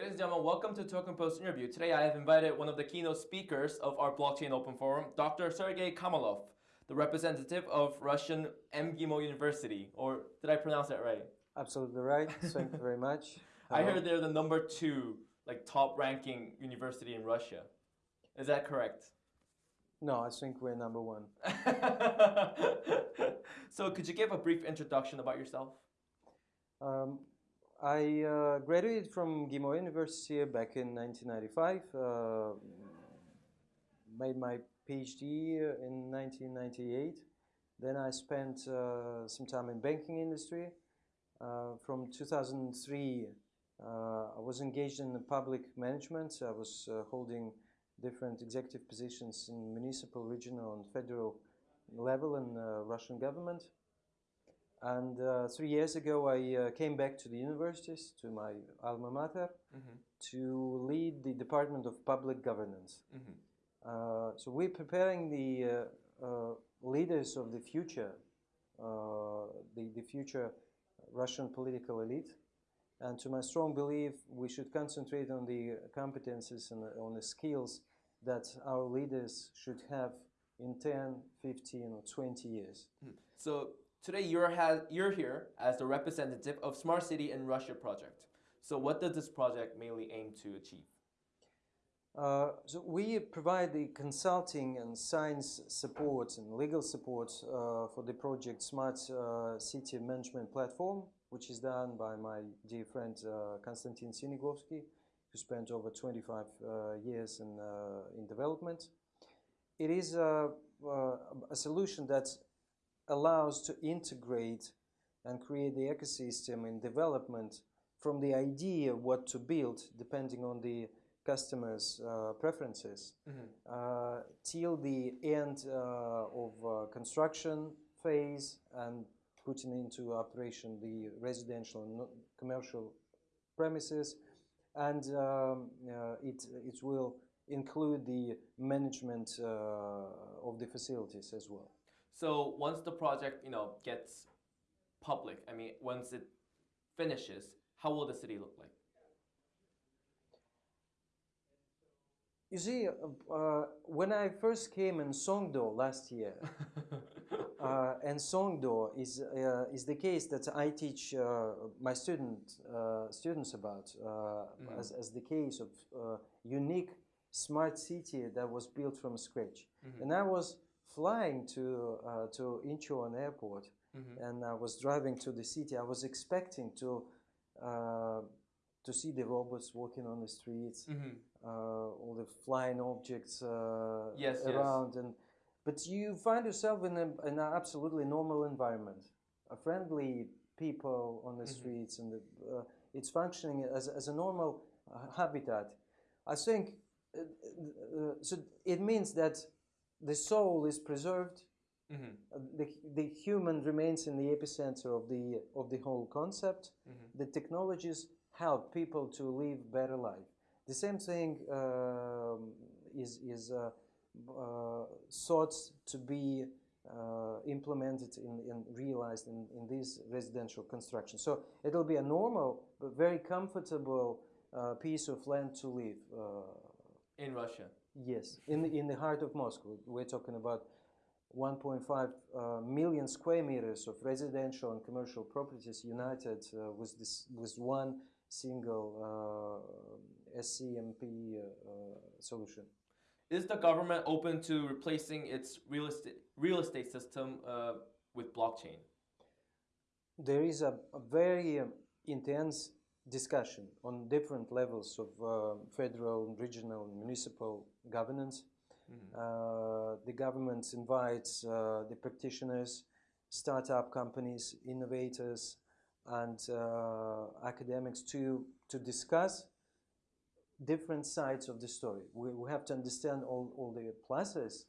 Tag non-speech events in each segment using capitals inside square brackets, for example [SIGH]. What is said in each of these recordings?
Ladies and gentlemen, welcome to Token Post interview. Today I have invited one of the keynote speakers of our Blockchain Open Forum, Dr. Sergey Kamolov, the representative of Russian MGIMO University. Or did I pronounce that right? Absolutely right. Thank you very much. [LAUGHS] I heard they're the number two, like top ranking university in Russia. Is that correct? No, I think we're number one. [LAUGHS] so could you give a brief introduction about yourself? Um, I uh, graduated from GIMO University back in 1995. Uh, made my PhD in 1998. Then I spent uh, some time in banking industry. Uh, from 2003, uh, I was engaged in public management. I was uh, holding different executive positions in municipal, regional, and federal level in the Russian government. And uh, three years ago, I uh, came back to the universities, to my alma mater, mm -hmm. to lead the Department of Public Governance. Mm -hmm. uh, so we're preparing the uh, uh, leaders of the future, uh, the, the future Russian political elite. And to my strong belief, we should concentrate on the competences and on the skills that our leaders should have in 10, 15, or 20 years. Mm. So Today you're, you're here as the representative of Smart City in Russia project. So what does this project mainly aim to achieve? Uh, so we provide the consulting and science support and legal support uh, for the project Smart uh, City Management Platform, which is done by my dear friend uh, Konstantin Sinigovsky, who spent over 25 uh, years in, uh, in development. It is a, a solution that allows to integrate and create the ecosystem in development from the idea what to build depending on the customers uh, preferences mm -hmm. uh, till the end uh, of uh, construction phase and putting into operation the residential and commercial premises and um, uh, it, it will include the management uh, of the facilities as well. So once the project, you know, gets public, I mean, once it finishes, how will the city look like? You see, uh, uh, when I first came in Songdo last year, [LAUGHS] uh, and Songdo is uh, is the case that I teach uh, my student uh, students about mm as, as the case of unique smart city that was built from scratch, mm -hmm. and I was flying to uh, to Incheon airport mm -hmm. and I was driving to the city, I was expecting to uh, to see the robots walking on the streets, mm -hmm. uh, all the flying objects uh, yes, around, yes. and but you find yourself in, a, in an absolutely normal environment, a friendly people on the mm -hmm. streets, and the, uh, it's functioning as, as a normal uh, habitat. I think so. It means that the soul is preserved. Mm -hmm. the, the human remains in the epicenter of the, of the whole concept. Mm -hmm. The technologies help people to live better life. The same thing uh, is, is uh, uh, thought to be uh, implemented in, in realized in, in this residential construction. So it'll be a normal but very comfortable uh, piece of land to live. Uh, in Russia. Yes, in the, in the heart of Moscow. We're talking about 1.5 uh, million square meters of residential and commercial properties united uh, with this with one single uh, SCMP uh, solution. Is the government open to replacing its real estate real estate system uh, with blockchain? There is a, a very um, intense discussion on different levels of uh, federal, regional, and municipal governance. Mm -hmm. uh, the government invites uh, the practitioners, startup companies, innovators, and uh, academics to, to discuss different sides of the story. We, we have to understand all, all the pluses,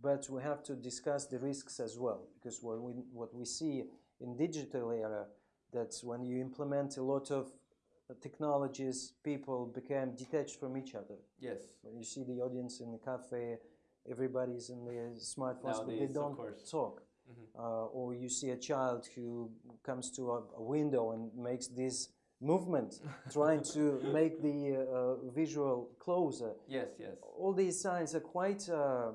but we have to discuss the risks as well, because what we, what we see in digital era, that when you implement a lot of technologies, people became detached from each other. Yes. When you see the audience in the cafe, everybody's in their smartphones, Nowadays, but they don't talk. Mm -hmm. uh, or you see a child who comes to a, a, window and makes this movement, [LAUGHS] trying to make the uh, visual closer. Yes, yes. All these signs are quite uh,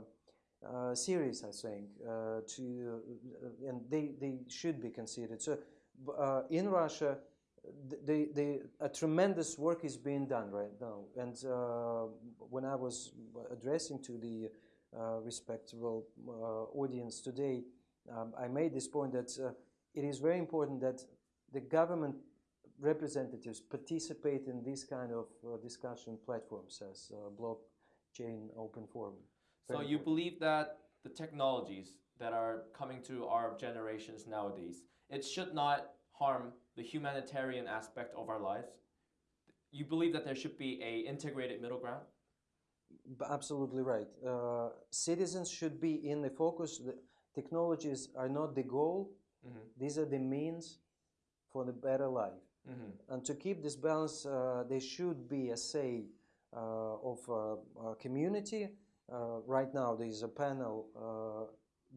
uh, serious, I think, uh, to uh, and they, they should be considered. So, uh, in Russia, the, the, a tremendous work is being done right now. And uh, when I was addressing to the uh, respectable uh, audience today, um, I made this point that uh, it is very important that the government representatives participate in this kind of uh, discussion platforms as uh, blockchain open forum. So you believe that the technologies that are coming to our generations nowadays, it should not harm the humanitarian aspect of our lives? You believe that there should be a integrated middle ground? Absolutely right. Uh, citizens should be in the focus. The technologies are not the goal; Mm-hmm. these are the means for the better life. Mm-hmm. And to keep this balance, uh, there should be a say uh, of uh, uh, community. Uh, right now, there is a panel, uh,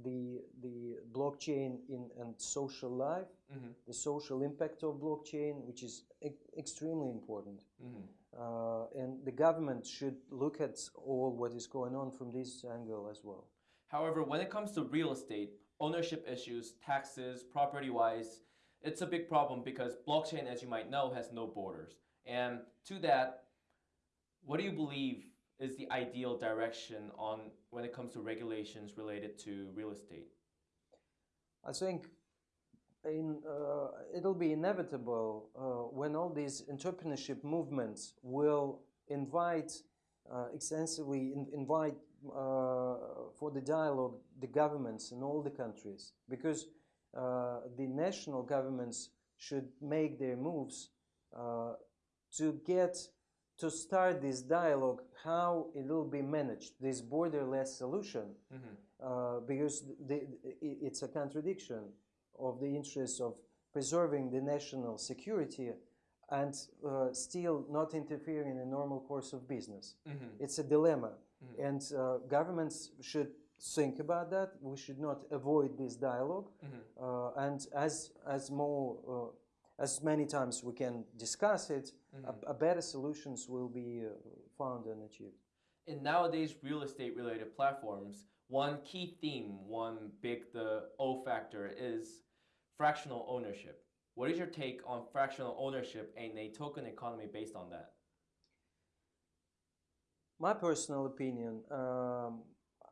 the the blockchain in and social life, Mm-hmm. the social impact of blockchain, which is e- extremely important. Mm-hmm. Uh, and the government should look at all what is going on from this angle as well. However, when it comes to real estate, ownership issues, taxes, property wise, it's a big problem because blockchain, as you might know, has no borders. And to that, what do you believe is the ideal direction on when it comes to regulations related to real estate? I think in, uh, it'll be inevitable uh, when all these entrepreneurship movements will invite uh, extensively in, invite uh, for the dialogue the governments in all the countries because uh, the national governments should make their moves uh, to get to start this dialogue how it will be managed this borderless solution Mm-hmm. uh, because the, it's a contradiction of the interests of preserving the national security and uh, still not interfering in the normal course of business. Mm-hmm. It's a dilemma, Mhm. and uh, governments should think about that. We should not avoid this dialogue, Mm-hmm. uh, and as as more uh, as many times we can discuss it, Mhm. a, a better solutions will be uh, found and achieved. in nowadays real estate related platforms, one key theme, one big the O factor is fractional ownership. What is your take on fractional ownership and a token economy based on that? My personal opinion, um,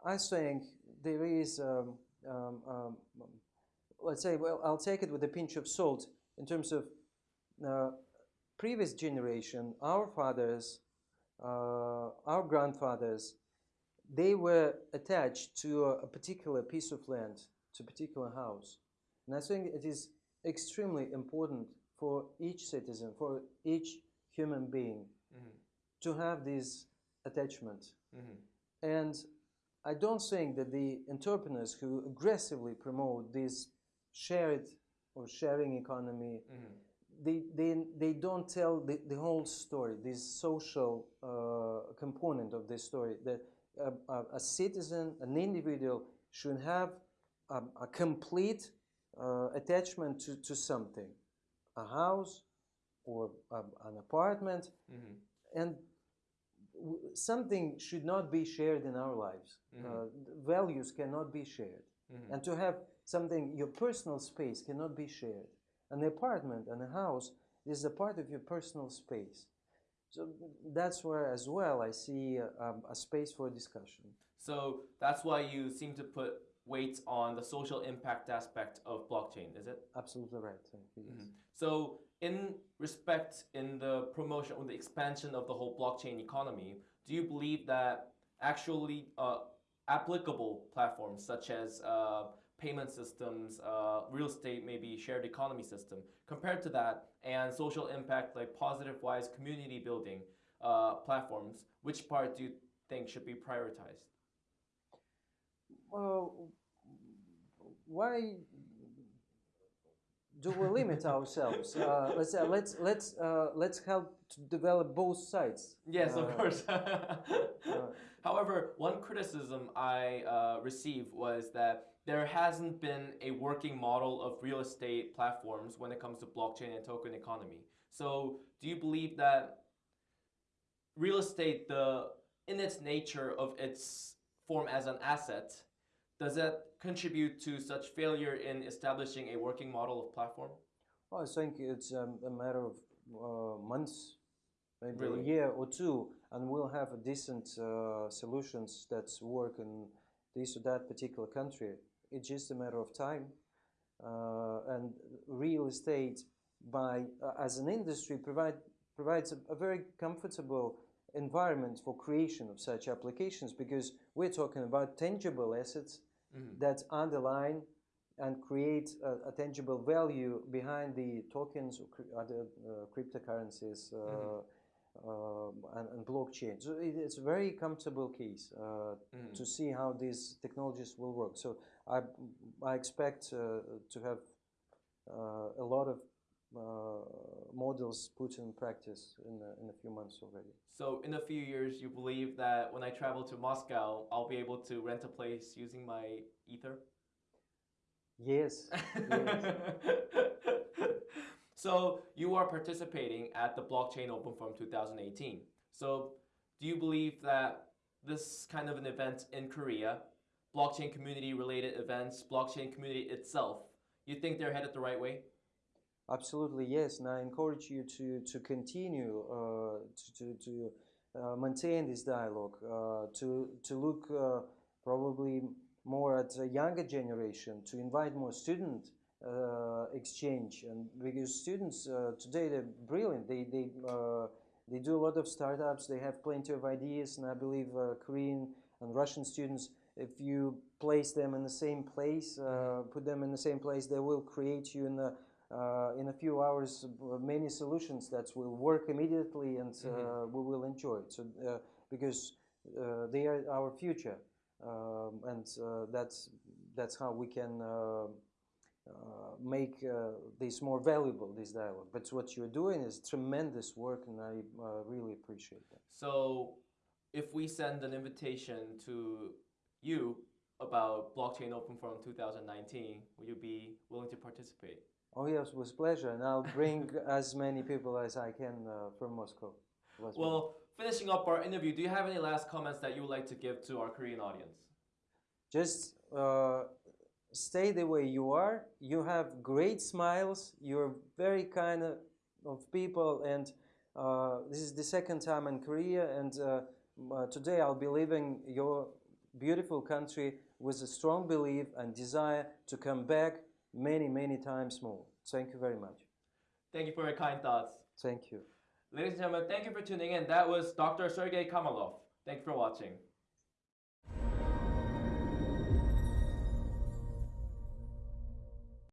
I think there is, um, um, um, let's say, well, I'll take it with a pinch of salt in terms of uh, previous generation, our fathers, uh, our grandfathers, they were attached to a, a particular piece of land, to a particular house. And I think it is extremely important for each citizen, for each human being, Mm-hmm. to have this attachment. Mm-hmm. And I don't think that the entrepreneurs who aggressively promote this shared or sharing economy, Mm-hmm. they, they, they don't tell the, the whole story, this social uh, component of this story. That a, a, a citizen, an individual, should have a, a complete uh, attachment to, to something a house or an apartment Mm-hmm. and w- something should not be shared in our lives. Mhm. Uh, values cannot be shared. Mm-hmm. And to have something, your personal space cannot be shared. An apartment and a house is a part of your personal space. So that's where, as well, I see uh, um, a space for discussion. So that's why you seem to put weight on the social impact aspect of blockchain, is it? Absolutely right. Yes. Mhm. So, in respect, in the promotion or the expansion of the whole blockchain economy, do you believe that actually uh, applicable platforms such as uh, payment systems, uh, real estate, maybe shared economy system, compared to that, and social impact like positive wise community building uh, platforms, which part do you think should be prioritized? Well, why do we limit ourselves? Uh, let's uh, let's let's uh, let's help to develop both sides. Yes, of Uh, course. [LAUGHS] However, one criticism I uh, received was that there hasn't been a working model of real estate platforms when it comes to blockchain and token economy. So, do you believe that real estate, the in its nature of its form as an asset, does that contribute to such failure in establishing a working model of platform? Well, I think it's um, a matter of uh, months, maybe Really? a year or two, and we'll have a decent uh, solutions that work in this or that particular country. It's just a matter of time. Uh, and real estate, by uh, as an industry, provide provides a, a very comfortable environment for creation of such applications because we're talking about tangible assets Mhm. that underline and create a, a tangible value behind the tokens or cri- other uh, cryptocurrencies uh, um, and, and blockchain. So it, it's a very comfortable case uh, Mhm. to see how these technologies will work. So I, I expect uh, to have uh, a lot of uh, models put in practice in a, in a few months already. So, in a few years, you believe that when I travel to Moscow, I'll be able to rent a place using my Ether? Yes, [LAUGHS] yes. [LAUGHS] so you are participating at the Blockchain Open Forum 2018. So do you believe that this kind of an event in Korea, blockchain community related events, blockchain community itself, you think they're headed the right way? Absolutely, yes. And I encourage you to, to continue uh, to, to, to uh, maintain this dialogue, uh, to, to look uh, probably more at a younger generation, to invite more student uh, exchange. And because students uh, today, they're brilliant. They, they, uh, they do a lot of startups, they have plenty of ideas, and I believe uh, Korean and Russian students, if you place them in the same place, uh, put them in the same place, they will create you in a uh, in a few hours uh, many solutions that will work immediately and uh, we will enjoy it. So uh, because uh, they are our future, um, and uh, that's that's how we can. Uh, make uh, this more valuable, this dialogue. But what you're doing is tremendous work, and I uh, really appreciate that. So if we send an invitation to you about Blockchain Open Forum 2019, will you be willing to participate? Oh yes, with pleasure, and I'll bring [LAUGHS] as many people as I can uh, from Moscow. Well, finishing up our interview, do you have any last comments that you would like to give to our Korean audience? just uh, stay the way you are. You have great smiles. You're very kind of, of people, and uh, this is the second time in Korea. And uh, uh, today I'll be leaving your beautiful country with a strong belief and desire to come back many, many times more. Thank you very much. Thank you for your kind thoughts. Thank you. Ladies and gentlemen, thank you for tuning in. That was Dr. Sergey Kamolov. Thank you for watching.